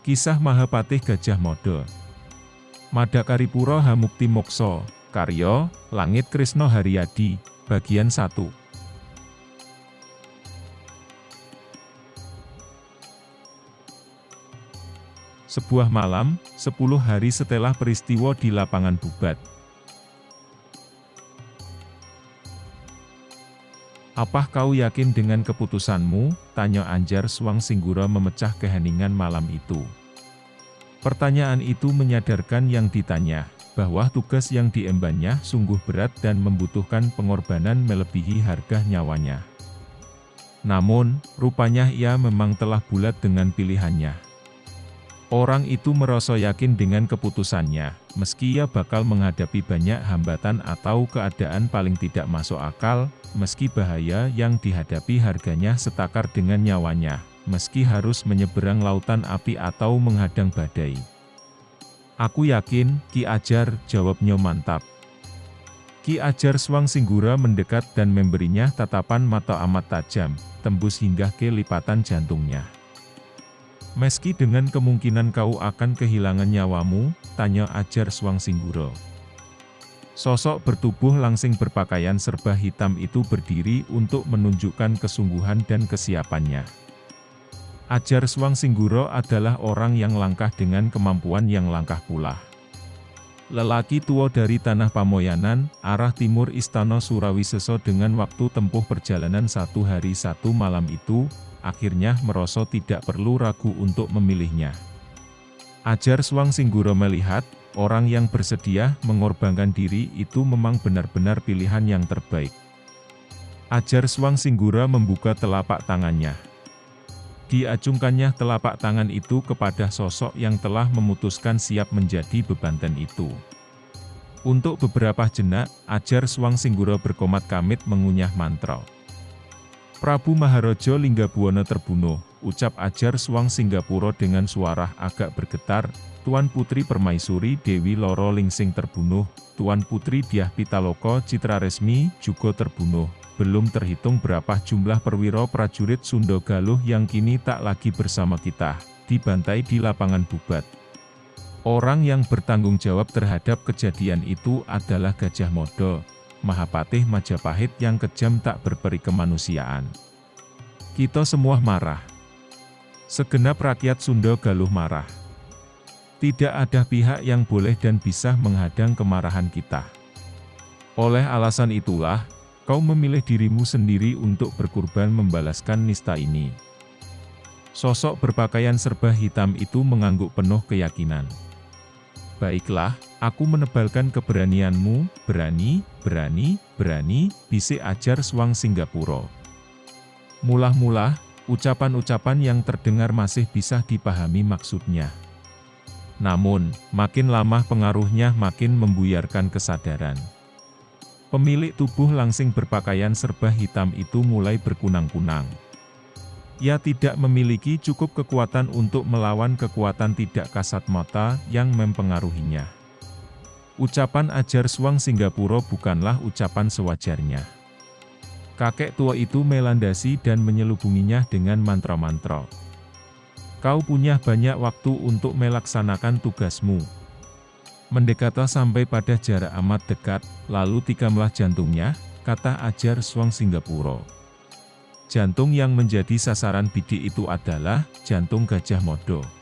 Kisah Mahapatih Gajah Mada. Madakaripura Hamukti Mokso, Karyo, Langit Krisno Haryadi, Bagian 1 Sebuah malam, sepuluh hari setelah peristiwa di lapangan Bubat, Apa kau yakin dengan keputusanmu? Tanya Anjar Swang Singgura memecah keheningan malam itu. Pertanyaan itu menyadarkan yang ditanya, bahwa tugas yang diembannya sungguh berat dan membutuhkan pengorbanan melebihi harga nyawanya. Namun, rupanya ia memang telah bulat dengan pilihannya. Orang itu merasa yakin dengan keputusannya, meski ia bakal menghadapi banyak hambatan atau keadaan paling tidak masuk akal, meski bahaya yang dihadapi harganya setakar dengan nyawanya, meski harus menyeberang lautan api atau menghadang badai. Aku yakin, Ki Ajar, jawabnya mantap. Ki Ajar Swang Singgura mendekat dan memberinya tatapan mata amat tajam, tembus hingga ke lipatan jantungnya. Meski dengan kemungkinan kau akan kehilangan nyawamu, tanya ajar Swang Singguro. Sosok bertubuh langsing berpakaian serba hitam itu berdiri untuk menunjukkan kesungguhan dan kesiapannya. Ajar Swang Singguro adalah orang yang langkah dengan kemampuan yang langkah pula. Lelaki tua dari tanah Pamoyanan, arah timur Istana Surawiseso dengan waktu tempuh perjalanan satu hari satu malam itu, akhirnya merasa tidak perlu ragu untuk memilihnya. Ajar Swang Singguro melihat, orang yang bersedia mengorbankan diri itu memang benar-benar pilihan yang terbaik. Ajar Swang Singgura membuka telapak tangannya. Diacungkannya telapak tangan itu kepada sosok yang telah memutuskan siap menjadi bebanten itu. Untuk beberapa jenak, Ajar Swang Singgura berkomat kamit mengunyah mantra. Prabu Maharaja Linggabuana terbunuh, ucap ajar Swang Singgapura dengan suara agak bergetar, Tuan Putri Permaisuri Dewi Loro Lingsing terbunuh, Tuan Putri Diah Pitaloka Citra Resmi juga terbunuh. Belum terhitung berapa jumlah perwira prajurit Sunda Galuh yang kini tak lagi bersama kita, dibantai di lapangan bubat. Orang yang bertanggung jawab terhadap kejadian itu adalah Gajah Modo, Mahapatih Majapahit yang kejam tak berperi kemanusiaan. Kita semua marah. Segenap rakyat Sunda Galuh marah. Tidak ada pihak yang boleh dan bisa menghadang kemarahan kita. Oleh alasan itulah, kau memilih dirimu sendiri untuk berkurban membalaskan nista ini. Sosok berpakaian serba hitam itu mengangguk penuh keyakinan. Baiklah, aku menebalkan keberanianmu, berani, berani, berani, bisik ajar Swang Singgapura. Mulah-mulah, ucapan-ucapan yang terdengar masih bisa dipahami maksudnya. Namun, makin lama pengaruhnya makin membuyarkan kesadaran. Pemilik tubuh langsing berpakaian serba hitam itu mulai berkunang-kunang. Ia tidak memiliki cukup kekuatan untuk melawan kekuatan tidak kasat mata yang mempengaruhinya. Ucapan ajar Swang Singgapura bukanlah ucapan sewajarnya. Kakek tua itu melandasi dan menyelubunginya dengan mantra-mantra. Kau punya banyak waktu untuk melaksanakan tugasmu. Mendekatlah sampai pada jarak amat dekat, lalu tikamlah jantungnya, kata ajar Swang Singgapura. Jantung yang menjadi sasaran bidik itu adalah jantung Gajah Modo.